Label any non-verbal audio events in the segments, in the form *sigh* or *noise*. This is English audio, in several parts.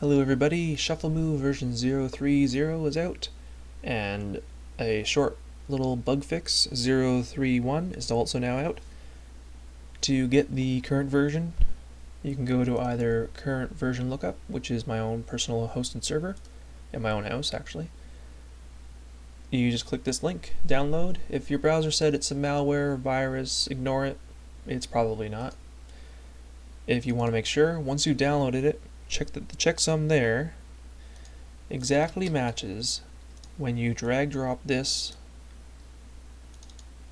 Hello everybody, Shuffle Move version 030 is out, and a short little bug fix 031 is also now out. To get the current version, you can go to either current version lookup, which is my own personal hosted server, in my own house actually. You just click this link, download. If your browser said it's a malware virus, ignore it. It's probably not. If you want to make sure, once you downloaded it, check that the checksum there. Exactly matches when you drag drop this.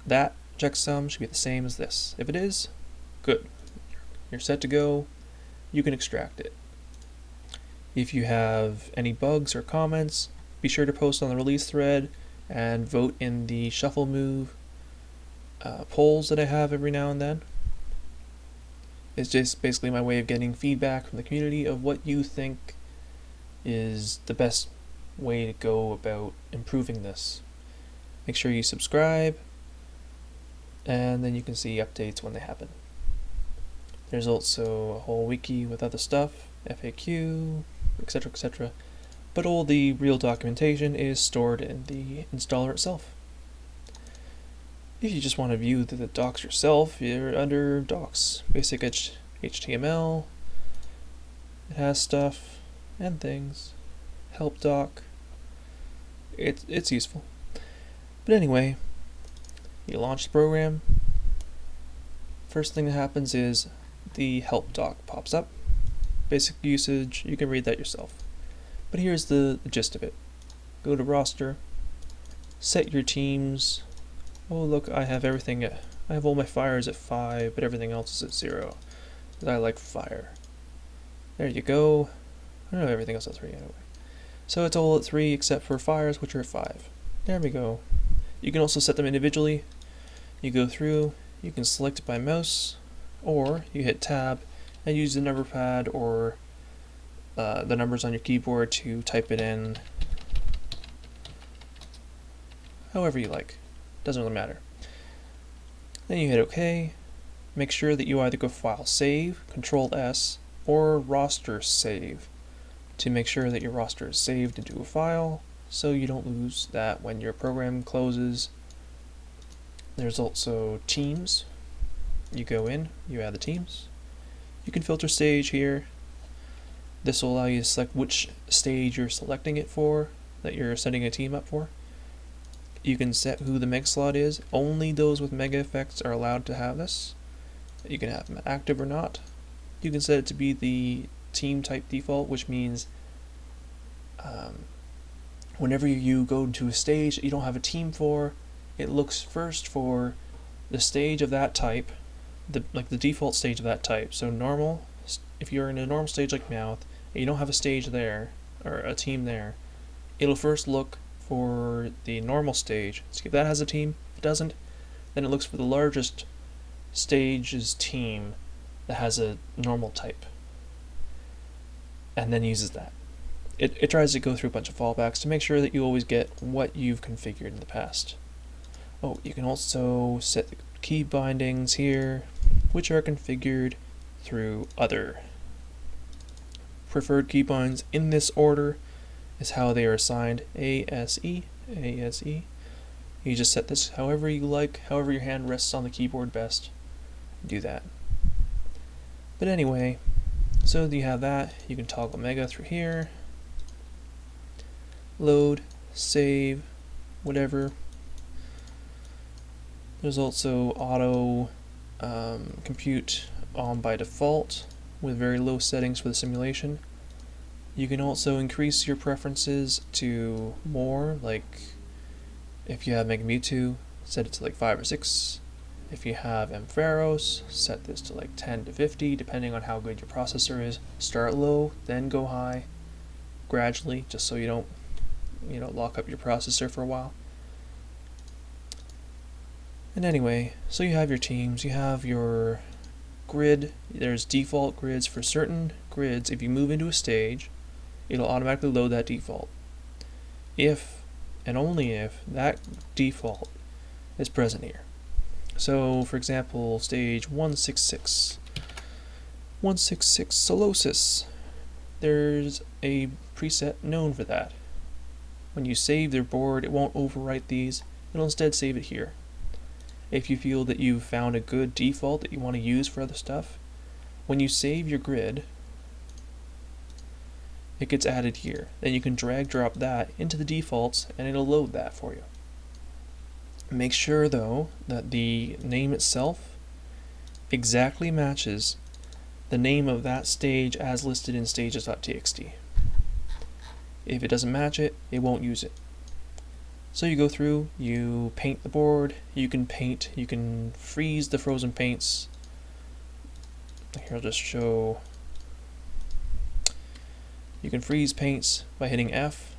That checksum should be the same as this. If it is good. You're set to go. You can extract it. If you have any bugs or comments be sure to post on the release thread and vote in the shuffle move uh, polls that I have every now and then it's just basically my way of getting feedback from the community of what you think is the best way to go about improving this. Make sure you subscribe, and then you can see updates when they happen. There's also a whole wiki with other stuff, FAQ, etc., etc. But all the real documentation is stored in the installer itself. If you just want to view the, docs yourself, you're under docs, basic HTML. It has stuff and things. Help doc. It's it's useful. But anyway, you launch the program. First thing that happens is the help doc pops up. Basic usage, you can read that yourself. But here's the, the gist of it. Go to roster, set your teams Oh look, I have everything at, I have all my fires at 5, but everything else is at 0. Because I like fire. There you go. I don't know everything else at 3 anyway. So it's all at 3 except for fires, which are at 5. There we go. You can also set them individually. You go through, you can select it by mouse, or you hit tab and use the number pad or uh, the numbers on your keyboard to type it in however you like. Doesn't really matter. Then you hit OK. Make sure that you either go File Save, Control S, or Roster Save to make sure that your roster is saved into a file so you don't lose that when your program closes. There's also Teams. You go in, you add the teams. You can filter stage here. This will allow you to select which stage you're selecting it for, that you're setting a team up for. You can set who the mega slot is. Only those with mega effects are allowed to have this. You can have them active or not. You can set it to be the team type default, which means um, whenever you go to a stage you don't have a team for, it looks first for the stage of that type, the like the default stage of that type. So normal, if you're in a normal stage like Meowth, and you don't have a stage there, or a team there, it'll first look for the normal stage. See if that has a team. If it doesn't, then it looks for the largest stage's team that has a normal type. And then uses that. It, it tries to go through a bunch of fallbacks to make sure that you always get what you've configured in the past. Oh, you can also set the key bindings here, which are configured through other. Preferred keybinds in this order is how they are assigned ASE, ASE. You just set this however you like, however your hand rests on the keyboard best. Do that. But anyway, so you have that. You can toggle Mega through here. Load, save, whatever. There's also auto um, compute on by default with very low settings for the simulation. You can also increase your preferences to more, like if you have Mega Mewtwo, set it to like 5 or 6. If you have Ampharos, set this to like 10 to 50, depending on how good your processor is. Start low, then go high, gradually, just so you don't, you know, lock up your processor for a while. And anyway, so you have your teams, you have your grid, there's default grids for certain grids. If you move into a stage, it'll automatically load that default. If and only if that default is present here. So, for example, stage 166. 166 Solosis. there's a preset known for that. When you save their board, it won't overwrite these, it'll instead save it here. If you feel that you've found a good default that you want to use for other stuff, when you save your grid, it gets added here. Then you can drag drop that into the defaults and it'll load that for you. Make sure though that the name itself exactly matches the name of that stage as listed in stages.txt. If it doesn't match it, it won't use it. So you go through, you paint the board, you can paint, you can freeze the frozen paints. Here I'll just show, you can freeze paints by hitting F.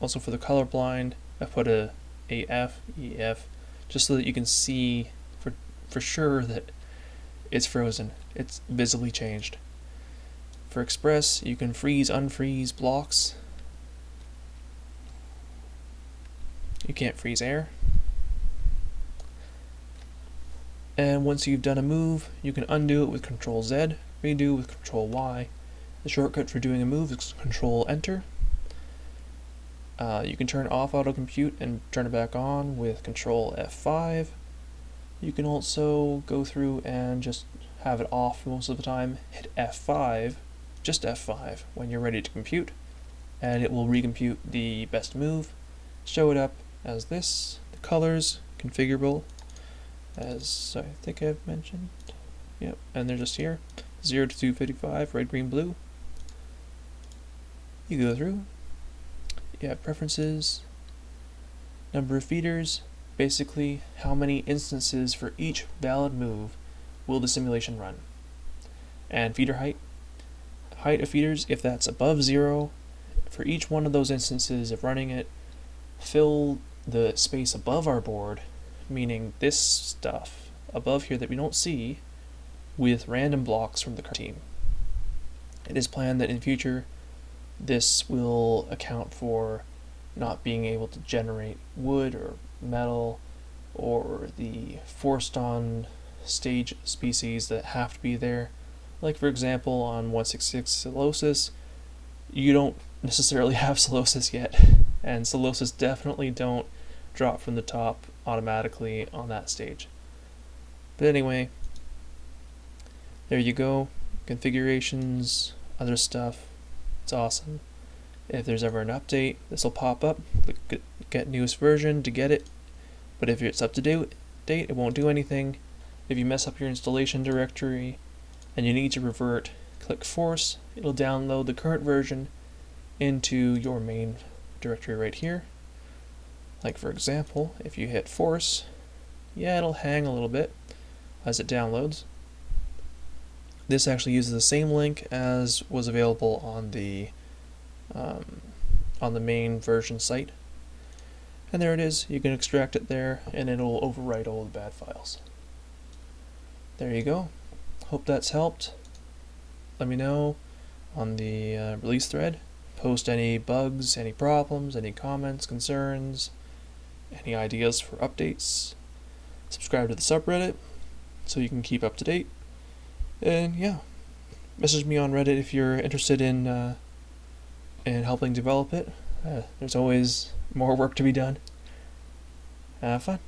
Also for the colorblind, I put a AF, EF, just so that you can see for, for sure that it's frozen. It's visibly changed. For Express, you can freeze, unfreeze blocks. You can't freeze air. And once you've done a move, you can undo it with Control Z, redo with Control Y. The shortcut for doing a move is Control Enter. Uh, you can turn off auto compute and turn it back on with Control F5. You can also go through and just have it off most of the time, hit F5, just F5 when you're ready to compute, and it will recompute the best move, show it up as this, the colors, configurable, as I think I've mentioned, yep, and they're just here, 0 to 255, red, green, blue. You go through, you have preferences, number of feeders, basically how many instances for each valid move will the simulation run. And feeder height, height of feeders, if that's above zero, for each one of those instances of running it, fill the space above our board, meaning this stuff above here that we don't see, with random blocks from the team. It is planned that in future this will account for not being able to generate wood or metal or the forced on stage species that have to be there. Like for example on 166 Solosis, you don't necessarily *laughs* have Solosis yet, and Solosis definitely don't drop from the top automatically on that stage. But anyway, there you go. Configurations, other stuff. It's awesome. If there's ever an update, this will pop up. Get newest version to get it. But if it's up to date, it won't do anything. If you mess up your installation directory and you need to revert, click force. It'll download the current version into your main directory right here. Like for example, if you hit force, yeah, it'll hang a little bit as it downloads. This actually uses the same link as was available on the um, on the main version site. And there it is, you can extract it there and it'll overwrite all the bad files. There you go. Hope that's helped. Let me know on the uh, release thread. Post any bugs, any problems, any comments, concerns, any ideas for updates. Subscribe to the subreddit so you can keep up to date. And yeah, message me on Reddit if you're interested in uh, in helping develop it. Uh, there's always more work to be done. Have fun.